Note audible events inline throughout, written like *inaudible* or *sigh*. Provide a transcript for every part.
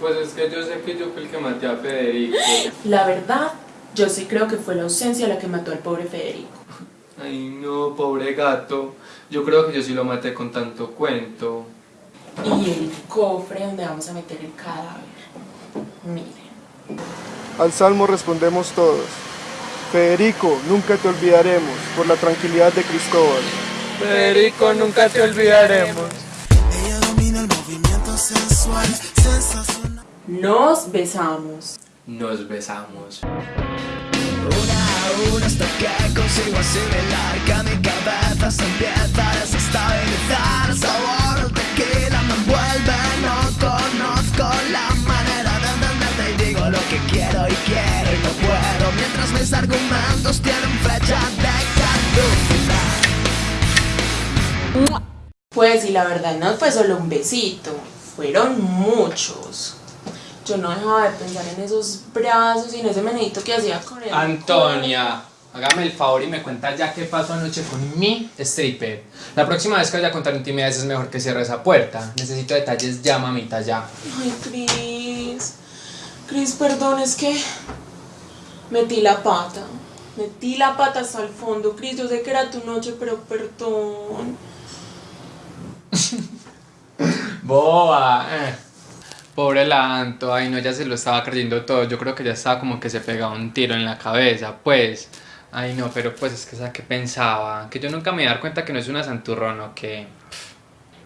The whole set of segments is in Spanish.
Pues es que yo sé que yo fui el que maté a Federico. *gasps* La verdad, yo sí creo que fue la ausencia la que mató al pobre Federico. Ay, no, pobre gato. Yo creo que yo sí lo maté con tanto cuento. Y el cofre donde vamos a meter el cadáver. Miren. Al salmo respondemos todos. Federico, nunca te olvidaremos por la tranquilidad de Cristóbal. Federico, nunca te olvidaremos. Ella domina el movimiento sensual, sensacional. Nos besamos. Nos besamos. Una a una hasta que consigo asimilar que mi cabeza se empieza a desestabilizar. El sabor de tequila me envuelve, no conozco la manera de entenderte y digo lo que quiero y quiero y no puedo. Mientras mis argumentos tienen fecha de caducidad. Pues y la verdad no fue solo un besito, fueron muchos. Yo no dejaba de pensar en esos brazos y en ese menedito que hacía con él. Antonia, hágame el favor y me cuenta ya qué pasó anoche con mi stripper. La próxima vez que vaya a contar intimidades es mejor que cierre esa puerta. Necesito detalles ya, mamita, ya. Ay, Cris. Cris, perdón, es que metí la pata. Metí la pata hasta el fondo, Cris. Yo sé que era tu noche, pero perdón. *laughs* Boba. eh. Pobre la Anto, ay no, ya se lo estaba creyendo todo. Yo creo que ya estaba como que se pegaba un tiro en la cabeza, pues. Ay no, pero pues es que esa que pensaba. Que yo nunca me voy a dar cuenta que no es una santurrón o que.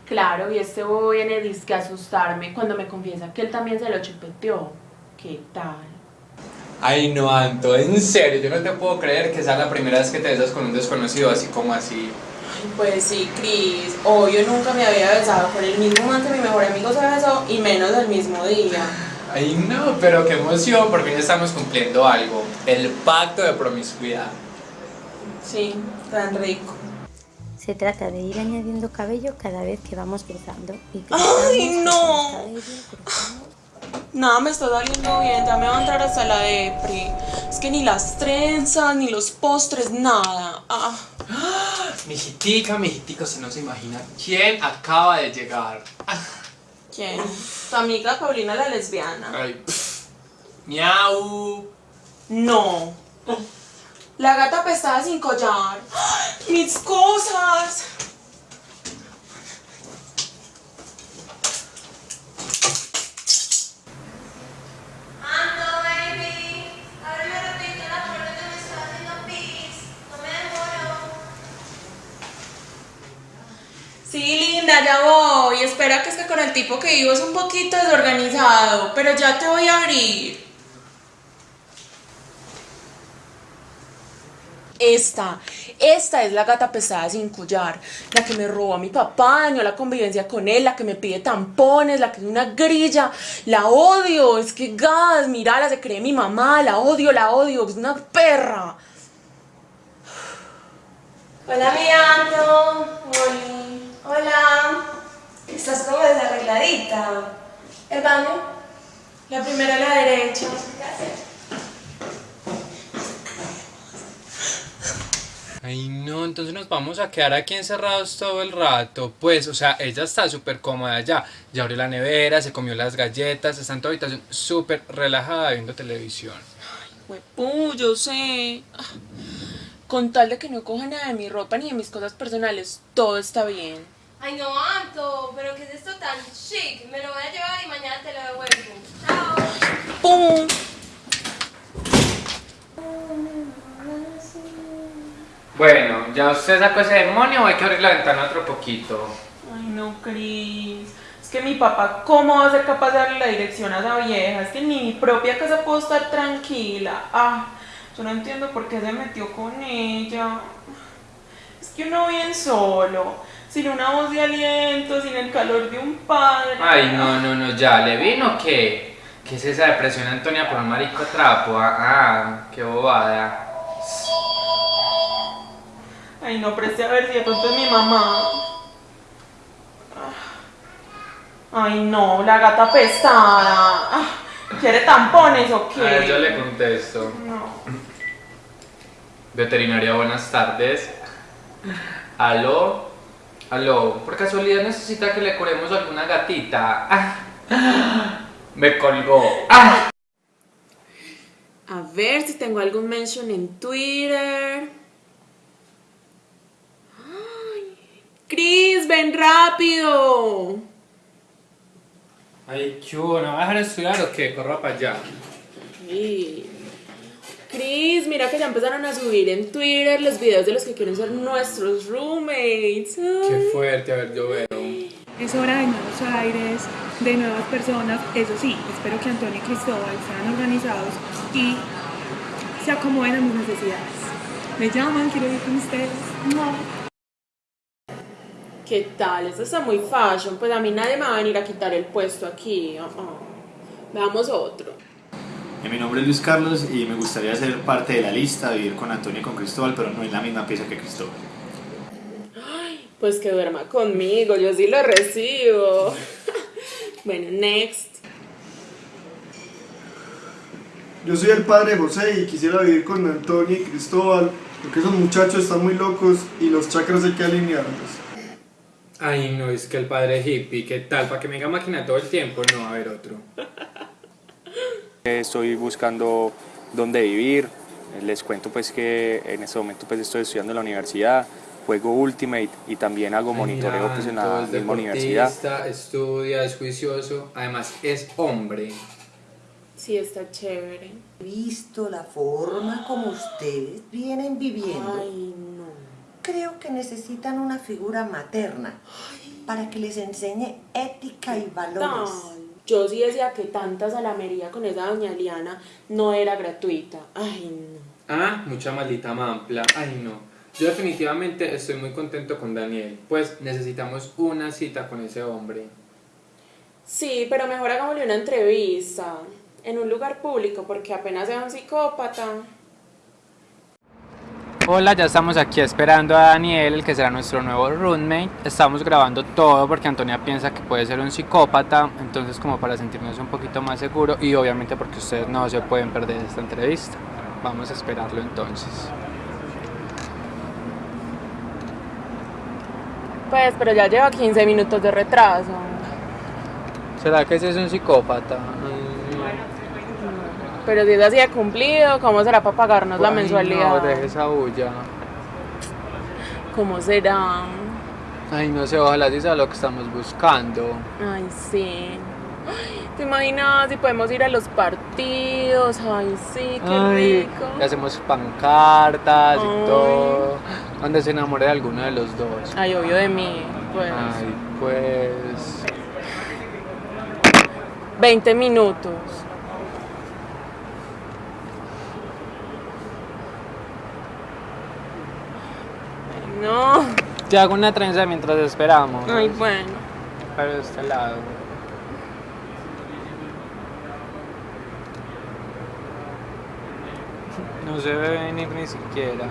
Claro, y este bobo viene disque a asustarme cuando me confiesa que él también se lo chupeteó. ¿Qué tal? Ay no, Anto, en serio, yo no te puedo creer que sea la primera vez que te besas con un desconocido así como así. Ay, pues sí, Cris. Obvio, nunca me había besado con el mismo man que mi mejor amigo se besó y menos el mismo día. Ay no, pero qué emoción, por fin estamos cumpliendo algo. El pacto de promiscuidad. Sí, tan rico. Se trata de ir añadiendo cabello cada vez que vamos cruzando. Y ¡Ay, no! cabello. Nada me está saliendo bien, ya me va a entrar hasta la depri. Es que ni las trenzas, ni los postres, nada. Ah. *gasps* Mijitica, mijitico, se no se imagina quién acaba de llegar. ¿Quién? Tu amiga Paulina la lesbiana. Ay. Miau. No. La gata pestada sin collar. ¡Ay, *gasps* ¡Mis cosas! Ando, baby. Abre rapidito la puerta que me está haciendo pis. No me demoro. Ya voy. Espera que es que con el tipo que vivo es un poquito desorganizado, pero ya te voy a abrir. Esta, esta es la gata pesada sin collar, la que me robó a mi papá, dañó la convivencia con él, la que me pide tampones, la que es una grilla, la odio, es que gas, mírala, se cree mi mamá, la odio, la odio, es una perra. Hola, mi Ando. Estás como desarregladita. ¿El baño? La primera a la derecha. Gracias. Ay no, entonces nos vamos a quedar aquí encerrados todo el rato. Pues, o sea, ella está súper cómoda ya. Ya abrió la nevera, se comió las galletas, está en tu habitación súper relajada viendo televisión. Huepu, yo sé. Ah, Con tal de que no coja nada de mi ropa ni de mis cosas personales, todo está bien. Ay, no, Anto. Pero ¿qué es esto tan chic? Me lo voy a llevar y mañana te lo devuelvo. Chao. ¡Pum! Bueno, ¿ya usted sacó ese demonio o hay que abrir la ventana otro poquito? Ay, no, Cris. Es que mi papá, ¿cómo va a ser capaz de darle la dirección a esa vieja? Es que ni mi propia casa puedo estar tranquila. Ah, yo no entiendo por qué se metió con ella. Es que uno bien solo, sin una voz de aliento, sin el calor de un padre. Ay, no, no, no, ya, ¿le vino qué? ¿Qué es esa depresión, Antonia, por un marico trapo? Ah, ah, qué bobada. Ay, no, preste a ver si de pronto es mi mamá. Ay, no, la gata pesada. Ah, ¿Quiere tampones o qué? A ver, yo le contesto. No. Veterinaria, buenas tardes. ¿Aló? ¿Aló? ¿Por casualidad necesita que le curemos alguna gatita? Ah, Me colgó. Ah. A ver si tengo algún mention en Twitter. Ay, Chris, ven rápido. Ay, ¿qué hubo? ¿No va a dejar estudiar o qué? Corra para allá. Sí. Mira que ya empezaron a subir en Twitter los videos de los que quieren ser nuestros roommates. Ay. Qué fuerte, a ver, yo veo. Es hora de nuevos aires, de nuevas personas. Eso sí, espero que Antonio y Cristóbal sean organizados y se acomoden a mis necesidades. Me llaman, quiero ir con ustedes. No. ¿Qué tal? Esto está muy fashion. Pues a mí nadie me va a venir a quitar el puesto aquí. Ah, ah. Veamos otro. Eh, Mi nombre es Luis Carlos y me gustaría ser parte de la lista, vivir con Antonio y con Cristóbal, pero no en la misma pieza que Cristóbal. Pues que duerma conmigo, yo sí lo recibo. *laughs* bueno, next. Yo soy el padre José y quisiera vivir con Antonio y Cristóbal, porque esos muchachos están muy locos y los chakras hay que alinearlos. Ay, no, es que el padre hippie, ¿qué tal? ¿Para que me haga máquina todo el tiempo? No, a ver otro. Estoy buscando dónde vivir. Les cuento pues que en este momento pues estoy estudiando en la universidad, juego Ultimate y también hago monitoreo pues en la misma universidad. estudia, es juicioso, además es hombre. Sí, está chévere. visto la forma como ustedes vienen viviendo, Ay, no. creo que necesitan una figura materna para que les enseñe ética y valores. Ay, Yo sí decía que tanta salamería con esa doña Liana no era gratuita. Ay, no. Ah, mucha maldita mampla. Ay, no. Yo definitivamente estoy muy contento con Daniel, pues necesitamos una cita con ese hombre. Sí, pero mejor hagámosle una entrevista en un lugar público porque apenas sea un psicópata. Hola, ya estamos aquí esperando a Daniel, el que será nuestro nuevo roommate. Estamos grabando todo porque Antonia piensa que puede ser un psicópata, entonces como para sentirnos un poquito más seguros y obviamente porque ustedes no se pueden perder esta entrevista. Vamos a esperarlo entonces. Pues, pero ya lleva 15 minutos de retraso. ¿Será que ese es un psicópata? Pero si es así de cumplido, ¿cómo será para pagarnos la Ay, mensualidad? No, deje esa bulla. ¿Cómo será? Ay, no sé, ojalá sí sea lo que estamos buscando. Ay, sí. Ay, ¿Te imaginas si podemos ir a los partidos? Ay, sí, qué Ay, rico. le hacemos pancartas Ay. y todo. Donde se enamore de alguno de los dos. Ay, obvio de mí, pues. Ay, pues. 20 minutos. Ay, No. Te hago una trenza mientras esperamos. Ay, bueno. Pero de este lado. No se ve venir ni siquiera.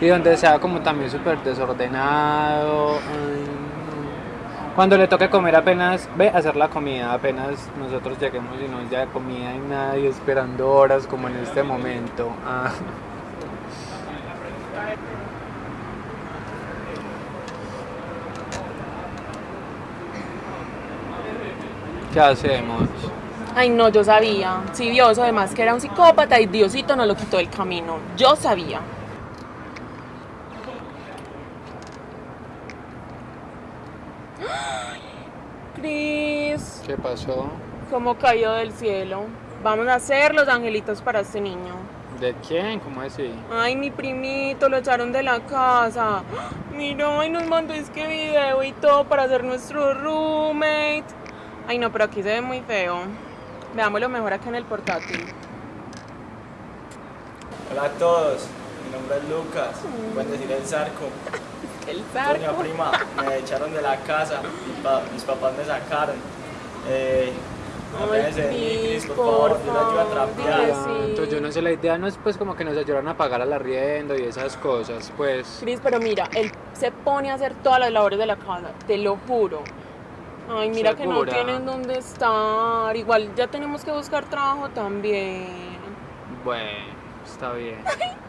Y donde sea como también súper desordenado. Cuando le toque comer apenas, ve a hacer la comida, apenas nosotros lleguemos y no haya comida y nadie esperando horas como en este momento. Ah. ¿Qué hacemos? Ay, no, yo sabía. Sí, Dios, además que era un psicópata y Diosito no lo quitó del camino. Yo sabía. *gasps* Cris, ¿Qué pasó? ¿cómo cayó del cielo? Vamos a hacer los angelitos para este niño. ¿De quién? ¿Cómo así? Ay, mi primito, lo echaron de la casa. Mira, y nos mandó este video y todo para hacer nuestro roommate. Ay, no, pero aquí se ve muy feo. Veámoslo mejor acá en el portátil. Hola a todos, mi nombre es Lucas, pueden decir el Zarco. *laughs* El Doña zarco. prima, me echaron de la casa, mis papás me sacaron. Eh, apenas Ay, vení, Cris, Cris, por favor, yo la ayudo a trapear. Entonces yo no sé, la idea no es pues como que nos ayudaran a pagar al arriendo y esas cosas, pues... Cris, pero mira, él se pone a hacer todas las labores de la casa, te lo juro. Ay, mira que no tienen dónde estar. Igual ya tenemos que buscar trabajo también. Bueno, está bien. *laughs*